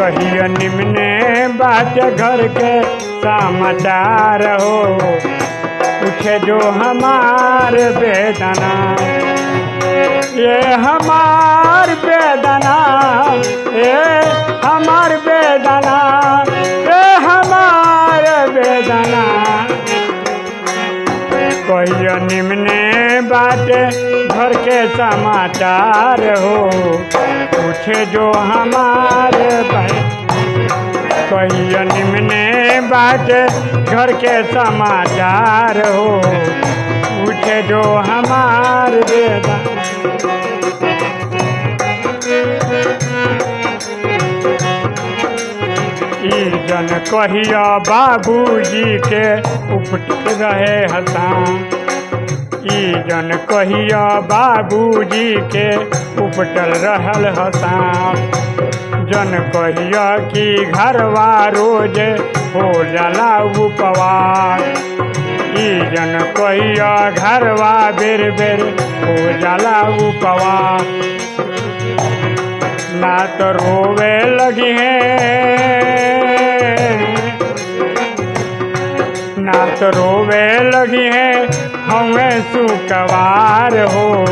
कहियो निमने बात घर के समाचार हो। पूछे जो हमार बेदना। ये हमार बेदना ये हमार बेदना ये हमार कहियो निमने बाटे घर के समाचार हो। पूछे जो हमारे कहियो निमने बाटे घर के समाचार हो। पूछे जो हमार बेदा जन कहिया बाबूजी के उपट रहे हसान। ई जन कहिया बाबूजी के, उपटल रहल हसान। जन कहिया कि घरवा रोज हो जाला उपवास। जन कहिया घरवा बेर बेर हो जाला उपवास। ना तो रोवे लगी है ना तो रोवे लगी है, हमें सुकवार हो।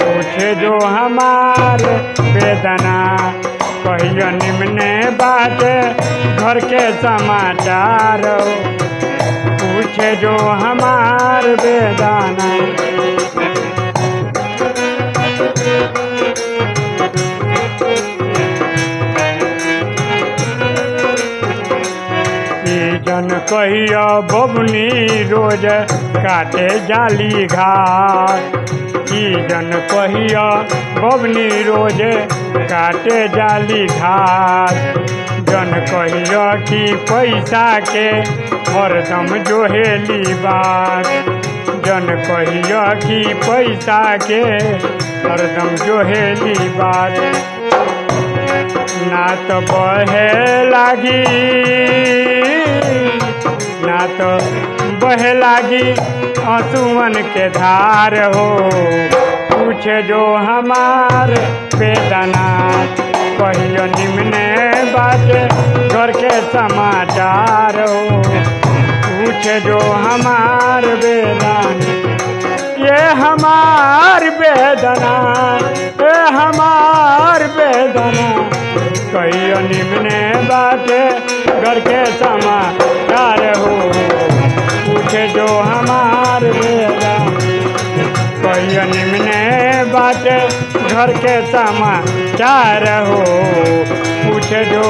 पूछे जो हमार वेदना, कहियो निम्ने बात, घर के समाचार। हो पूछे जो हमार वेदना कहिया बबनी रोज काटे जाली घाट। ई जन कहिया बबनी रोज काटे जाली घाट। जन कहिया कि पैसा के हरदम जोहेली बात। जन कहिया कि पैसा के हरदम जोहेली बात। ना तो बहे लागी। ना तो बहे लागी आंसुअन के धार हो। पूछे जो हमार वेदना कहियो निम्ने बात घर के समाचार हो। पूछे जो हमार वेदना ये हमार वेदना ये हमार वेदना कहियो निम्ने बाटे घर के समाचार कहियो निम्ने बात घर के समाचार हो। पूछ जो